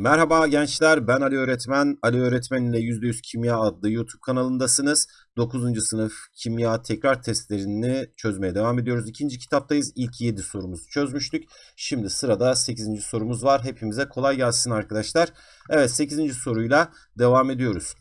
Merhaba gençler, ben Ali Öğretmen. Ali Öğretmen ile %100 Kimya adlı YouTube kanalındasınız. 9. sınıf kimya tekrar testlerini çözmeye devam ediyoruz. İkinci kitaptayız. İlk 7 sorumuzu çözmüştük. Şimdi sırada 8. sorumuz var. Hepimize kolay gelsin arkadaşlar. Evet 8. soruyla devam ediyoruz.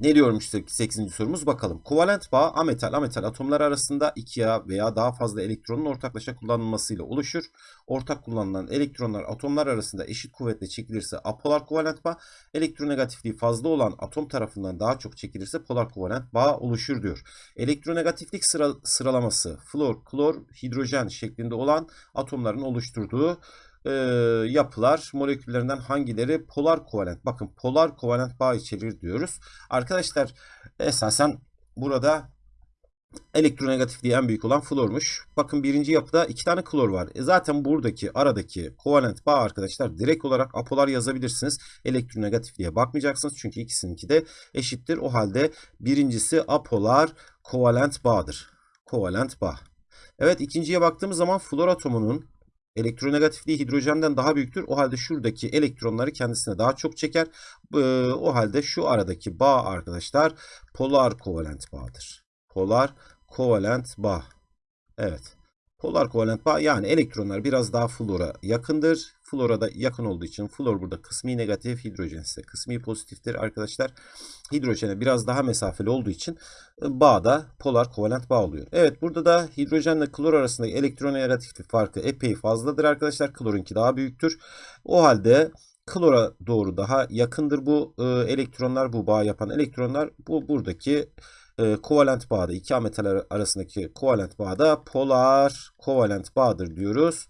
Ne diyormuş 8. sorumuz bakalım. Kovalent bağ ametal ametal atomlar arasında iki ya veya daha fazla elektronun ortaklaşa kullanılmasıyla oluşur. Ortak kullanılan elektronlar atomlar arasında eşit kuvvetle çekilirse apolar kovalent bağ, elektronegatifliği fazla olan atom tarafından daha çok çekilirse polar kovalent bağ oluşur diyor. Elektronegatiflik sıra, sıralaması flor, klor, hidrojen şeklinde olan atomların oluşturduğu e, yapılar moleküllerinden hangileri polar kovalent? Bakın polar kovalent bağ içerir diyoruz. Arkadaşlar esasen burada elektronegatifliği en büyük olan flormuş. Bakın birinci yapıda iki tane klor var. E zaten buradaki aradaki kovalent bağ arkadaşlar direkt olarak apolar yazabilirsiniz. Elektronegatifliğe bakmayacaksınız çünkü ikisininki de eşittir. O halde birincisi apolar kovalent bağdır. Kovalent bağ. Evet ikinciye baktığımız zaman flor atomunun Elektronegatifliği hidrojenden daha büyüktür. O halde şuradaki elektronları kendisine daha çok çeker. O halde şu aradaki bağ arkadaşlar polar kovalent bağdır. Polar kovalent bağ. Evet. Polar kovalent bağ yani elektronlar biraz daha flora yakındır. Flora da yakın olduğu için flor burada kısmi negatif, hidrojen ise kısmi pozitiftir arkadaşlar. Hidrojene biraz daha mesafeli olduğu için e, bağda polar kovalent bağ oluyor. Evet burada da hidrojenle klor arasındaki elektronegatiflik farkı epey fazladır arkadaşlar. Klorunki daha büyüktür. O halde klora doğru daha yakındır bu e, elektronlar, bu bağ yapan elektronlar. Bu buradaki e, kovalent bağda iki metal arasındaki kovalent bağda polar kovalent bağdır diyoruz.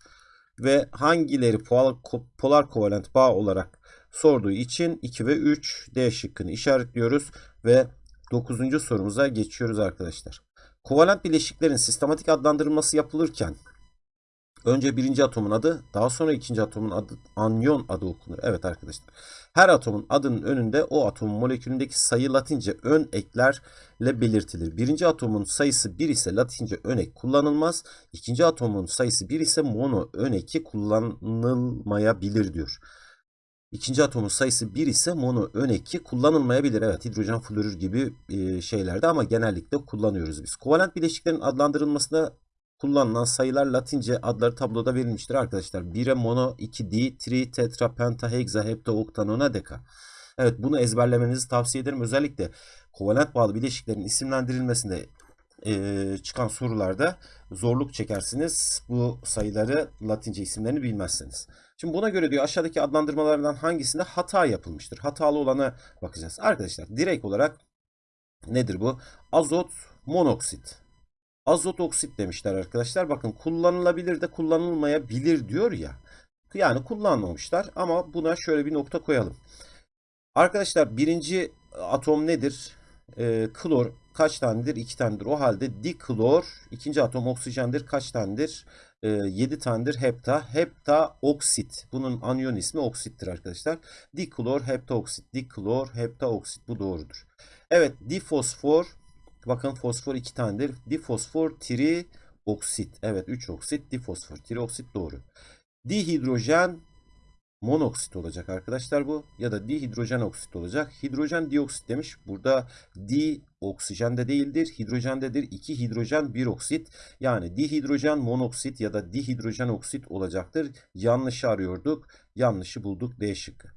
Ve hangileri polar, polar kovalent bağ olarak sorduğu için 2 ve 3 D şıkkını işaretliyoruz ve 9. sorumuza geçiyoruz arkadaşlar. Kovalent bileşiklerin sistematik adlandırılması yapılırken Önce birinci atomun adı, daha sonra ikinci atomun adı, anyon adı okunur. Evet arkadaşlar. Her atomun adının önünde o atomun molekülündeki sayı latince ön eklerle belirtilir. Birinci atomun sayısı 1 ise latince ön ek kullanılmaz. İkinci atomun sayısı 1 ise mono ön eki kullanılmayabilir diyor. İkinci atomun sayısı 1 ise mono ön eki kullanılmayabilir. Evet hidrojen florür gibi şeylerde ama genellikle kullanıyoruz biz. Kovalent bileşiklerin adlandırılmasında kullanılan sayılar Latince adları tabloda verilmiştir arkadaşlar. 1'e mono, 2 di, tri, tetra, penta, hexa, hepta, okta, nona, deka. Evet bunu ezberlemenizi tavsiye ederim. Özellikle kovalent bağlı bileşiklerin isimlendirilmesinde e, çıkan sorularda zorluk çekersiniz. Bu sayıları Latince isimlerini bilmezseniz. Şimdi buna göre diyor aşağıdaki adlandırmalardan hangisinde hata yapılmıştır? Hatalı olana bakacağız. Arkadaşlar direkt olarak nedir bu? Azot monoksit azot oksit demişler arkadaşlar. Bakın kullanılabilir de kullanılmayabilir diyor ya. Yani kullanmamışlar ama buna şöyle bir nokta koyalım. Arkadaşlar birinci atom nedir? Ee, klor kaç tanedir? 2 tanedir. O halde diklor ikinci atom oksijendir. Kaç tanedir? Ee, 7 tanedir. Hepta. Hepta oksit. Bunun anyon ismi oksittir arkadaşlar. Diklor hepta oksit. Diklor hepta oksit. Bu doğrudur. Evet difosfor Bakın fosfor 2 tanedir. Difosfor tri oksit. Evet 3 oksit. Difosfor tri oksit doğru. Dihidrojen monoksit olacak arkadaşlar bu. Ya da dihidrojen oksit olacak. Hidrojen dioksit demiş. Burada di oksijen de değildir. Hidrojendedir. 2 hidrojen 1 oksit. Yani dihidrojen monoksit ya da dihidrojen oksit olacaktır. Yanlışı arıyorduk. Yanlışı bulduk. D şıkkı.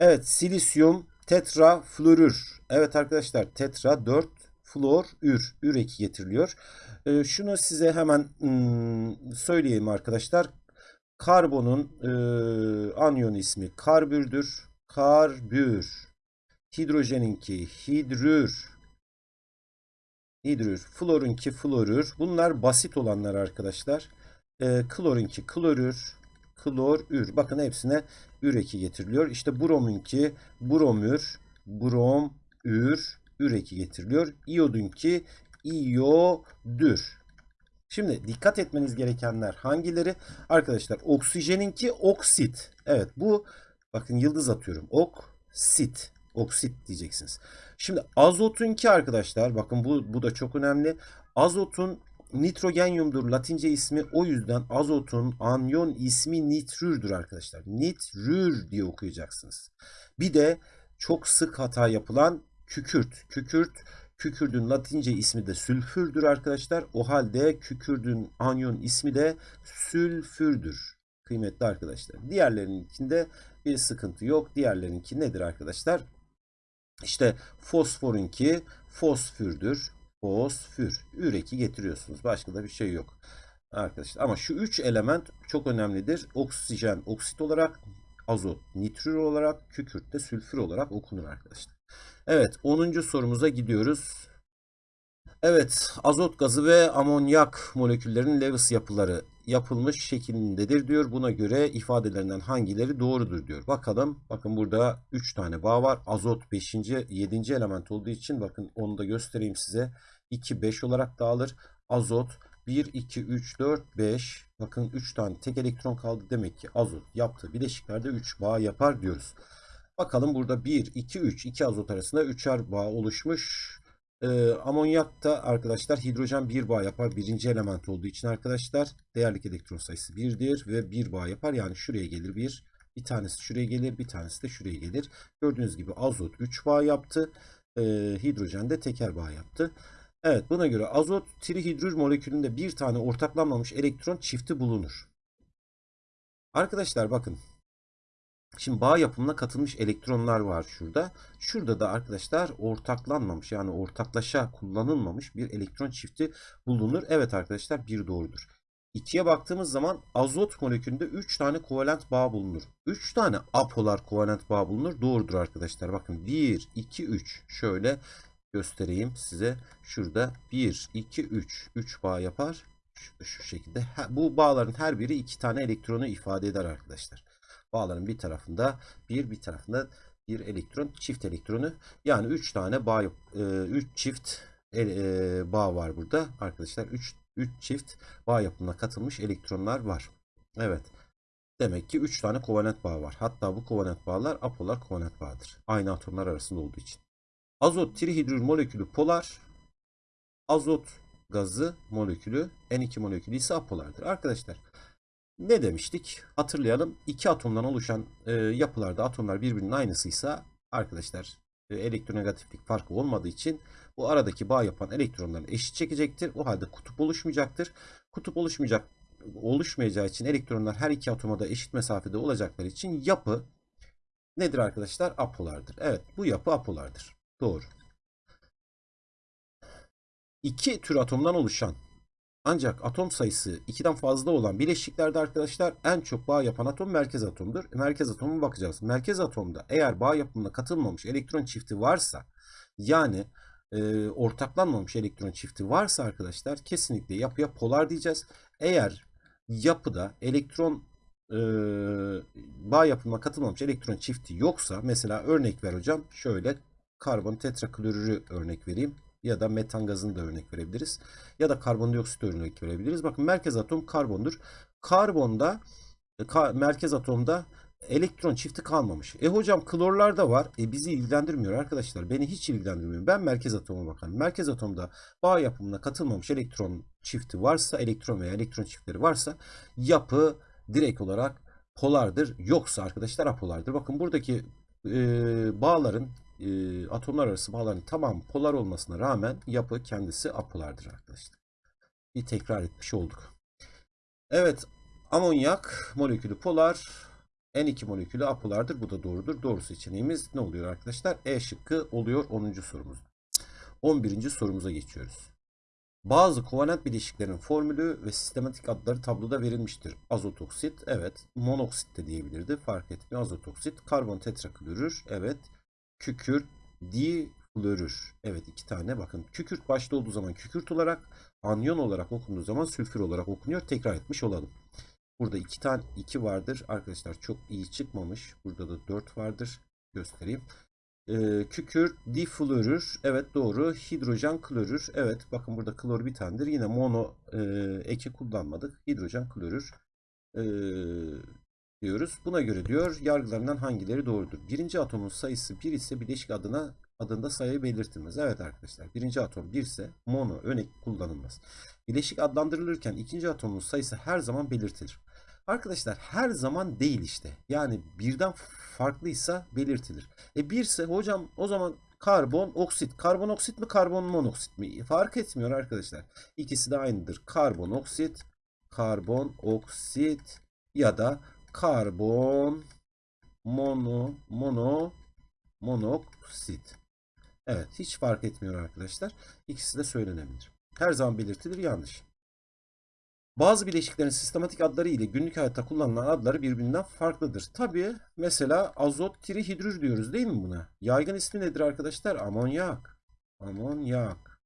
Evet silisyum tetra florür. Evet arkadaşlar tetra 4 flor, ür, ür eki getiriliyor. E, şunu size hemen hmm, söyleyeyim arkadaşlar. Karbonun e, anyon ismi karbürdür. Karbür. Hidrojeninki hidrür. Hidrür. Florunki florür. Bunlar basit olanlar arkadaşlar. E, klorunki klorür. Klor, ür. Bakın hepsine ür eki getiriliyor. İşte bromunki bromür. Brom, ür üreki getiriliyor. İyodunki iyodür. Şimdi dikkat etmeniz gerekenler hangileri? Arkadaşlar oksijeninki oksit. Evet bu bakın yıldız atıyorum. Oksit. Oksit diyeceksiniz. Şimdi azotunki arkadaşlar bakın bu, bu da çok önemli. Azotun nitrogenyumdur latince ismi. O yüzden azotun anyon ismi nitrürdür arkadaşlar. Nitrür diye okuyacaksınız. Bir de çok sık hata yapılan kükürt. Kükürt Kükürdün latince ismi de sülfürdür arkadaşlar. O halde kükürdün anyon ismi de sülfürdür. Kıymetli arkadaşlar. Diğerlerinkinde bir sıkıntı yok. Diğerlerinki nedir arkadaşlar? İşte fosforunki fosfürdür. Fosfür. Üreki getiriyorsunuz. Başka da bir şey yok. Arkadaşlar ama şu üç element çok önemlidir. Oksijen oksit olarak, azot nitrür olarak, kükürt de sülfür olarak okunur arkadaşlar. Evet 10. sorumuza gidiyoruz. Evet azot gazı ve amonyak moleküllerinin Lewis yapıları yapılmış şeklindedir diyor. Buna göre ifadelerinden hangileri doğrudur diyor. Bakalım. Bakın burada 3 tane bağ var. Azot 5. 7. element olduğu için bakın onu da göstereyim size. 2 5 olarak dağılır. Azot 1 2 3 4 5. Bakın 3 tane tek elektron kaldı. Demek ki azot yaptığı bileşiklerde 3 bağ yapar diyoruz. Bakalım burada 1 2 3 2 azot arasında 3'er bağ oluşmuş. Ee, amonyak da arkadaşlar hidrojen bir bağ yapar. Birinci element olduğu için arkadaşlar değerlik elektron sayısı 1'dir ve bir bağ yapar. Yani şuraya gelir bir. Bir tanesi şuraya gelir. Bir tanesi de şuraya gelir. Gördüğünüz gibi azot 3 bağ yaptı. Ee, hidrojen de teker bağ yaptı. Evet buna göre azot trihidrür molekülünde bir tane ortaklanmamış elektron çifti bulunur. Arkadaşlar bakın Şimdi bağ yapımına katılmış elektronlar var şurada. Şurada da arkadaşlar ortaklanmamış yani ortaklaşa kullanılmamış bir elektron çifti bulunur. Evet arkadaşlar bir doğrudur. 2'ye baktığımız zaman azot molekülünde 3 tane kovalent bağ bulunur. 3 tane apolar kovalent bağ bulunur. Doğrudur arkadaşlar. Bakın 1, 2, 3. Şöyle göstereyim size. Şurada 1, 2, 3. 3 bağ yapar. Şu, şu şekilde. Bu bağların her biri 2 tane elektronu ifade eder arkadaşlar. Bağların bir tarafında bir bir tarafında bir elektron çift elektronu yani 3 tane bağ 3 çift e, bağ var burada arkadaşlar 3 3 çift bağ yapımına katılmış elektronlar var. Evet. Demek ki 3 tane kovalent bağ var. Hatta bu kovalent bağlar apolar kovalent bağıdır. Aynı atomlar arasında olduğu için. Azot trihidrür molekülü polar. Azot gazı molekülü N2 molekülü ise apolardır. Arkadaşlar ne demiştik? Hatırlayalım. İki atomdan oluşan e, yapılarda atomlar birbirinin aynısıysa arkadaşlar e, elektronegatiflik farkı olmadığı için bu aradaki bağ yapan elektronların eşit çekecektir. O halde kutup oluşmayacaktır. Kutup oluşmayacak oluşmayacağı için elektronlar her iki atoma da eşit mesafede olacakları için yapı nedir arkadaşlar? Apolardır. Evet bu yapı apolardır. Doğru. İki tür atomdan oluşan ancak atom sayısı 2'den fazla olan bileşiklerde arkadaşlar en çok bağ yapan atom merkez atomdur. Merkez atomu bakacağız. Merkez atomda eğer bağ yapımına katılmamış elektron çifti varsa yani e, ortaklanmamış elektron çifti varsa arkadaşlar kesinlikle yapıya polar diyeceğiz. Eğer yapıda elektron e, bağ yapımına katılmamış elektron çifti yoksa mesela örnek ver hocam şöyle karbon tetraklorürü örnek vereyim ya da metan gazını da örnek verebiliriz. Ya da karbondioksit örnek verebiliriz. Bakın merkez atom karbondur. Karbonda e, ka, merkez atomda elektron çifti kalmamış. E hocam klorlar da var. E bizi ilgilendirmiyor arkadaşlar. Beni hiç ilgilendirmiyor. Ben merkez atoma bakarım. Merkez atomda bağ yapımına katılmamış elektron çifti varsa, elektron veya elektron çiftleri varsa yapı direkt olarak polardır. Yoksa arkadaşlar apolardır. Bakın buradaki e, bağların e, atomlar arası bağların tamam polar olmasına rağmen yapı kendisi apolardır arkadaşlar. Bir tekrar etmiş olduk. Evet amonyak molekülü polar N2 molekülü apolardır. Bu da doğrudur. Doğru seçeneğimiz ne oluyor arkadaşlar? E şıkkı oluyor 10. sorumuz. 11. sorumuza geçiyoruz. Bazı kovalent bileşiklerin formülü ve sistematik adları tabloda verilmiştir. Azot oksit, evet. Monoksit de diyebilirdi. Fark etmiyor. Azot oksit. Karbon tetraklorür, evet kükürt, diflorür. Evet iki tane bakın. Kükürt başta olduğu zaman kükürt olarak, anyon olarak okunduğu zaman sülfür olarak okunuyor. Tekrar etmiş olalım. Burada iki tane iki vardır. Arkadaşlar çok iyi çıkmamış. Burada da dört vardır. Göstereyim. Ee, kükürt diflorür. Evet doğru. Hidrojen klorür. Evet bakın burada klor bir tanedir. Yine mono e, eki kullanmadık. Hidrojen klorür. Ee, diyoruz. Buna göre diyor yargılarından hangileri doğrudur? Birinci atomun sayısı 1 ise bileşik adına adında sayı belirtilmez. Evet arkadaşlar birinci atom 1 ise mono örnek kullanılmaz. Bileşik adlandırılırken ikinci atomun sayısı her zaman belirtilir. Arkadaşlar her zaman değil işte. Yani birden farklıysa belirtilir. E 1 ise hocam o zaman karbon oksit. Karbon oksit mi karbon monoksit mi? Fark etmiyor arkadaşlar. İkisi de aynıdır. Karbon oksit, karbon oksit ya da karbon mono mono monoksit. Evet hiç fark etmiyor arkadaşlar. İkisi de söylenebilir. Her zaman belirtilir yanlış. Bazı bileşiklerin sistematik adları ile günlük hayatta kullanılan adları birbirinden farklıdır. Tabi mesela azot trihidrür diyoruz değil mi buna? Yaygın ismi nedir arkadaşlar? Amonyak. Amonyak.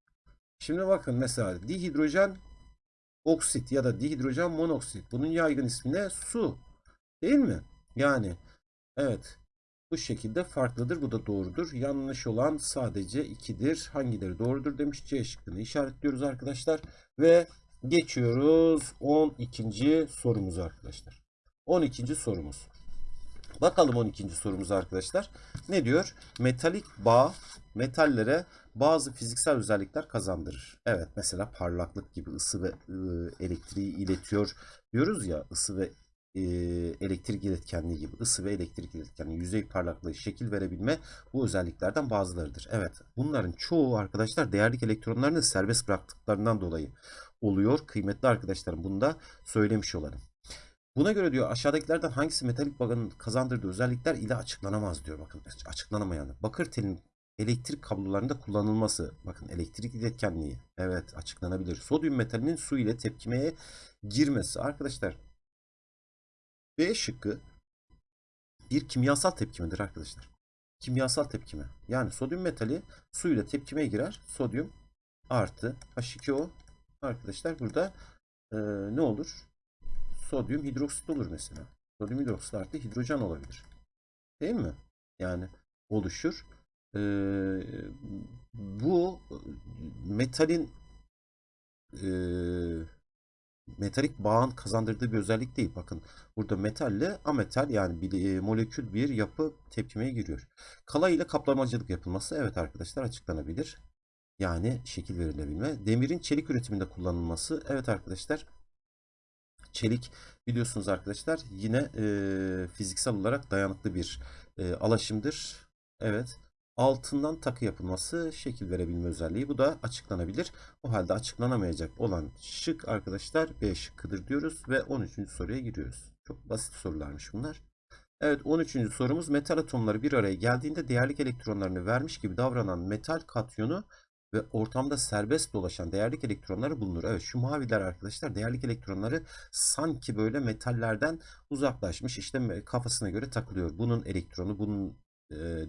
Şimdi bakın mesela dihidrojen oksit ya da dihidrojen monoksit. Bunun yaygın ismi ne? Su. Değil mi? Yani evet bu şekilde farklıdır. Bu da doğrudur. Yanlış olan sadece 2'dir. Hangileri doğrudur demiş. C şıkkını işaretliyoruz arkadaşlar. Ve geçiyoruz 12. sorumuza arkadaşlar. 12. sorumuz. Bakalım 12. sorumuz arkadaşlar. Ne diyor? Metalik bağ metallere bazı fiziksel özellikler kazandırır. Evet mesela parlaklık gibi ısı ve ıı, elektriği iletiyor diyoruz ya ısı ve e, elektrik iletkenliği gibi ısı ve elektrik iletkenliği, yüzey parlaklığı, şekil verebilme bu özelliklerden bazılarıdır. Evet bunların çoğu arkadaşlar değerlik elektronlarını serbest bıraktıklarından dolayı oluyor. Kıymetli arkadaşlarım bunu da söylemiş olalım. Buna göre diyor aşağıdakilerden hangisi metalik bağın kazandırdığı özellikler ile açıklanamaz diyor. Bakın açıklanamayan. Bakır telin elektrik kablolarında kullanılması. Bakın elektrik iletkenliği. Evet açıklanabilir. Sodyum metalinin su ile tepkimeye girmesi. Arkadaşlar B şıkkı bir kimyasal tepkimedir arkadaşlar. Kimyasal tepkime. Yani sodyum metali suyla tepkimeye girer. Sodyum artı H2O arkadaşlar burada e, ne olur? Sodyum hidroksit olur mesela. Sodyum hidroksit artı hidrojen olabilir. Değil mi? Yani oluşur. E, bu metalin e, metalik bağın kazandırdığı bir özellik değil. Bakın burada metalle ametal yani bir, e, molekül bir yapı tepkimeye giriyor. Kala ile kaplamacılık yapılması evet arkadaşlar açıklanabilir. Yani şekil verilebilme. Demirin çelik üretiminde kullanılması evet arkadaşlar. Çelik biliyorsunuz arkadaşlar yine e, fiziksel olarak dayanıklı bir e, alaşımdır. Evet altından takı yapılması şekil verebilme özelliği. Bu da açıklanabilir. O halde açıklanamayacak olan şık arkadaşlar B şıkkıdır diyoruz ve 13. soruya giriyoruz. Çok basit sorularmış bunlar. Evet 13. sorumuz metal atomları bir araya geldiğinde değerlik elektronlarını vermiş gibi davranan metal katyonu ve ortamda serbest dolaşan değerlik elektronları bulunur. Evet şu maviler arkadaşlar değerlik elektronları sanki böyle metallerden uzaklaşmış işte kafasına göre takılıyor. Bunun elektronu bunun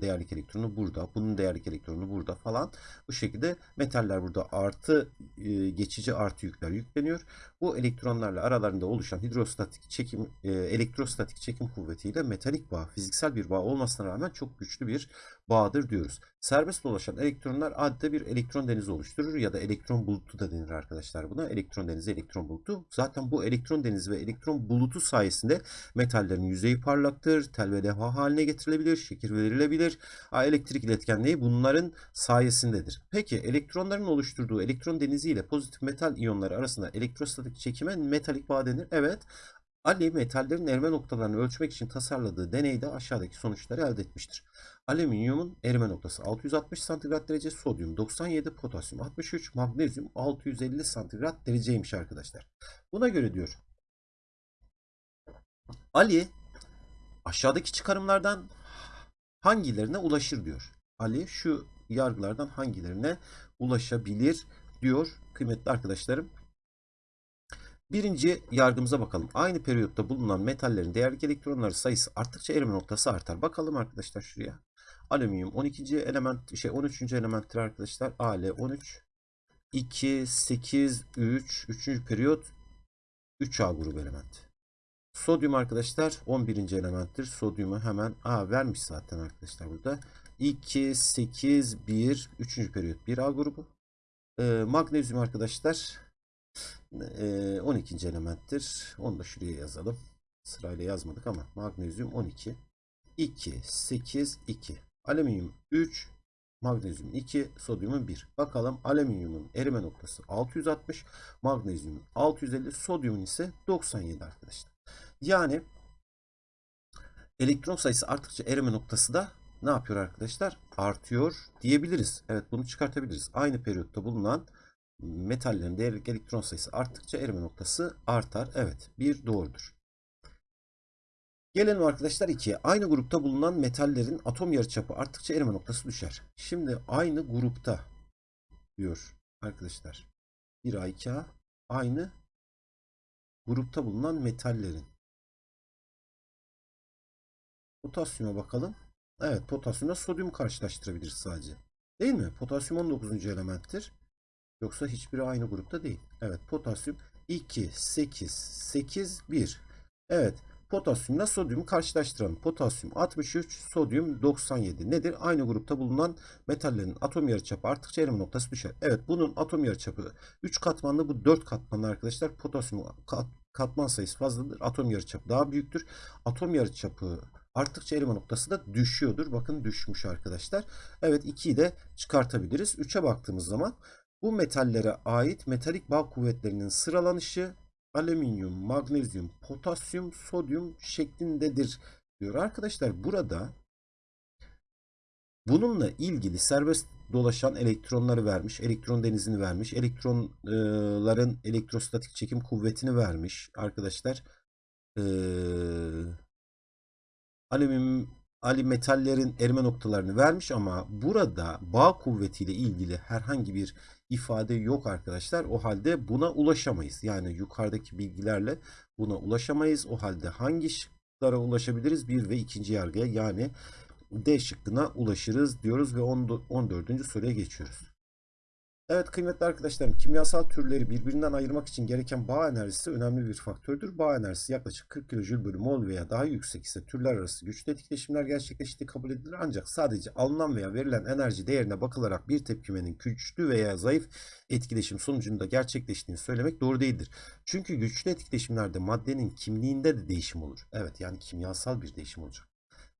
değerlik elektronu burada. Bunun değerlik elektronu burada falan. Bu şekilde metaller burada artı geçici artı yükler yükleniyor. Bu elektronlarla aralarında oluşan hidrostatik çekim elektrostatik çekim kuvvetiyle metalik bağ fiziksel bir bağ olmasına rağmen çok güçlü bir bağdır diyoruz. Serbest dolaşan elektronlar adeta bir elektron denizi oluşturur ya da elektron bulutu da denir arkadaşlar buna. Elektron denizi, elektron bulutu. Zaten bu elektron denizi ve elektron bulutu sayesinde metallerin yüzeyi parlaktır, tel ve levha haline getirilebilir, şekil verilebilir. Elektrik iletkenliği bunların sayesindedir. Peki elektronların oluşturduğu elektron denizi ile pozitif metal iyonları arasında elektrostatik çekime metalik bağ denir. Evet. Ali metallerin erime noktalarını ölçmek için tasarladığı deneyde aşağıdaki sonuçları elde etmiştir. Alüminyumun erime noktası 660 santigrat derece, sodyum 97, potasyum 63, magnezyum 650 santigrat dereceymiş arkadaşlar. Buna göre diyor Ali aşağıdaki çıkarımlardan hangilerine ulaşır diyor. Ali şu yargılardan hangilerine ulaşabilir diyor kıymetli arkadaşlarım. Birinci yargımıza bakalım. Aynı periyotta bulunan metallerin değerlik elektronları sayısı arttıkça erime noktası artar. Bakalım arkadaşlar şuraya. Alüminyum 12. element şey 13. elementtir arkadaşlar. Al 13 2 8 3 3. periyot 3A grubu element. Sodyum arkadaşlar 11. elementtir. Sodyumu hemen A vermiş zaten arkadaşlar burada. 2 8 1 3. periyot 1A grubu. Ee, magnezyum arkadaşlar 12. elementtir. Onu da şuraya yazalım. Sırayla yazmadık ama magnezyum 12. 2, 8, 2. Alüminyum 3, magnezyum 2, sodyumun 1. Bakalım alüminyumun erime noktası 660, magnezyumun 650, sodyumun ise 97 arkadaşlar. Yani elektron sayısı arttıkça erime noktası da ne yapıyor arkadaşlar? Artıyor diyebiliriz. Evet bunu çıkartabiliriz. Aynı periyotta bulunan metallerin değerlik elektron sayısı arttıkça erime noktası artar. Evet bir doğrudur. Gelelim arkadaşlar 2'ye. Aynı grupta bulunan metallerin atom yarıçapı arttıkça erime noktası düşer. Şimdi aynı grupta diyor arkadaşlar. 1A 2A aynı grupta bulunan metallerin. Potasyuma bakalım. Evet potasyumla sodyum karşılaştırabiliriz sadece. Değil mi? Potasyum 19. elementtir. Yoksa hiçbiri aynı grupta değil. Evet potasyum 2, 8, 8, 1. Evet potasyumla sodyumu karşılaştıralım. Potasyum 63, sodyum 97. Nedir? Aynı grupta bulunan metallerin atom yarıçapı arttıkça erime noktası düşer. Evet bunun atom yarıçapı 3 katmanlı bu 4 katmanlı arkadaşlar. Potasyum kat, katman sayısı fazladır. Atom yarıçapı daha büyüktür. Atom yarıçapı arttıkça erime noktası da düşüyordur. Bakın düşmüş arkadaşlar. Evet 2'yi de çıkartabiliriz. 3'e baktığımız zaman bu metallere ait metalik bağ kuvvetlerinin sıralanışı alüminyum, magnezyum, potasyum, sodyum şeklindedir diyor. Arkadaşlar burada bununla ilgili serbest dolaşan elektronları vermiş, elektron denizini vermiş, elektronların elektrostatik çekim kuvvetini vermiş arkadaşlar. Ee, alüminyum, ali metallerin erime noktalarını vermiş ama burada bağ kuvvetiyle ilgili herhangi bir ifade yok arkadaşlar. O halde buna ulaşamayız. Yani yukarıdaki bilgilerle buna ulaşamayız. O halde hangi şıklara ulaşabiliriz? Bir ve ikinci yargıya yani D şıkkına ulaşırız diyoruz ve 14. soruya geçiyoruz. Evet kıymetli arkadaşlarım kimyasal türleri birbirinden ayırmak için gereken bağ enerjisi önemli bir faktördür. Bağ enerjisi yaklaşık 40 kJ bölü mol veya daha yüksek ise türler arası güçlü etkileşimler gerçekleştiği kabul edilir. Ancak sadece alınan veya verilen enerji değerine bakılarak bir tepkimenin güçlü veya zayıf etkileşim sonucunda gerçekleştiğini söylemek doğru değildir. Çünkü güçlü etkileşimlerde maddenin kimliğinde de değişim olur. Evet yani kimyasal bir değişim olacak.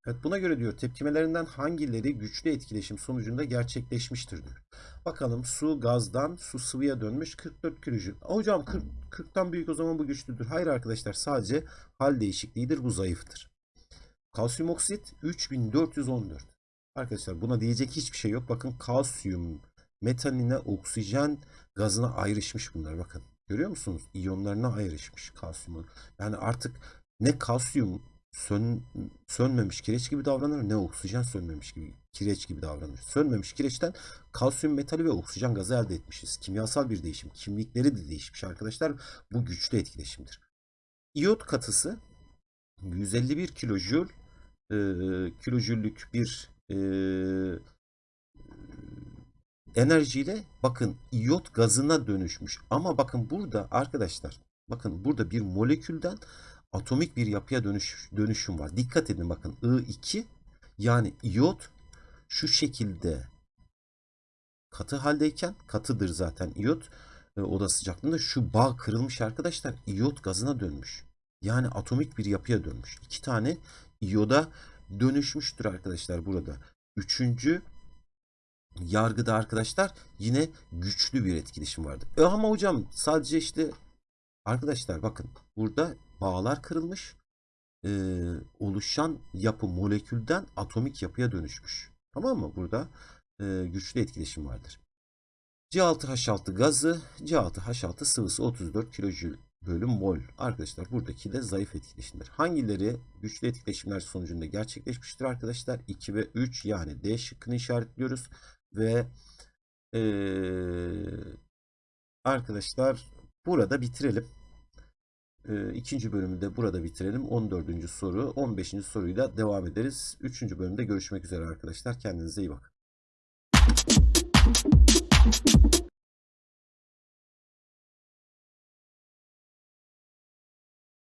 Evet buna göre diyor tepkimelerinden hangileri güçlü etkileşim sonucunda gerçekleşmiştir diyor. Bakalım su gazdan su sıvıya dönmüş 44 kilojül. Hocam 40, 40'tan büyük o zaman bu güçlüdür. Hayır arkadaşlar sadece hal değişikliğidir bu zayıftır. Kalsiyum oksit 3414. Arkadaşlar buna diyecek hiçbir şey yok. Bakın kalsiyum metaline oksijen gazına ayrışmış bunlar bakın. Görüyor musunuz? İyonlarına ayrışmış kalsiyumu. Yani artık ne kalsiyum sön, sönmemiş kireç gibi davranır ne oksijen sönmemiş gibi kireç gibi davranır. Sönmemiş kireçten kalsiyum metali ve oksijen gazı elde etmişiz. Kimyasal bir değişim. Kimlikleri de değişmiş arkadaşlar. Bu güçlü etkileşimdir. İyot katısı 151 kilojül e, kilojüllük bir e, enerjiyle bakın iyot gazına dönüşmüş. Ama bakın burada arkadaşlar bakın burada bir molekülden atomik bir yapıya dönüş, dönüşüm var. Dikkat edin bakın I2 yani iyot şu şekilde katı haldeyken katıdır zaten iyot e, oda sıcaklığında şu bağ kırılmış arkadaşlar iyot gazına dönmüş. Yani atomik bir yapıya dönmüş. İki tane iyoda dönüşmüştür arkadaşlar burada. Üçüncü yargıda arkadaşlar yine güçlü bir etkileşim vardır. E ama hocam sadece işte arkadaşlar bakın burada bağlar kırılmış. Ee, oluşan yapı molekülden atomik yapıya dönüşmüş. Tamam mı? Burada e, güçlü etkileşim vardır. C6H6 gazı, C6H6 sıvısı 34 kilojül bölü mol. Arkadaşlar buradaki de zayıf etkileşimler. Hangileri güçlü etkileşimler sonucunda gerçekleşmiştir arkadaşlar? 2 ve 3 yani D şıkkını işaretliyoruz. Ve ee, arkadaşlar burada bitirelim e, ikinci bölümünde burada bitirelim. 14. soru, 15. soruyla devam ederiz. 3. bölümde görüşmek üzere arkadaşlar. Kendinize iyi bakın.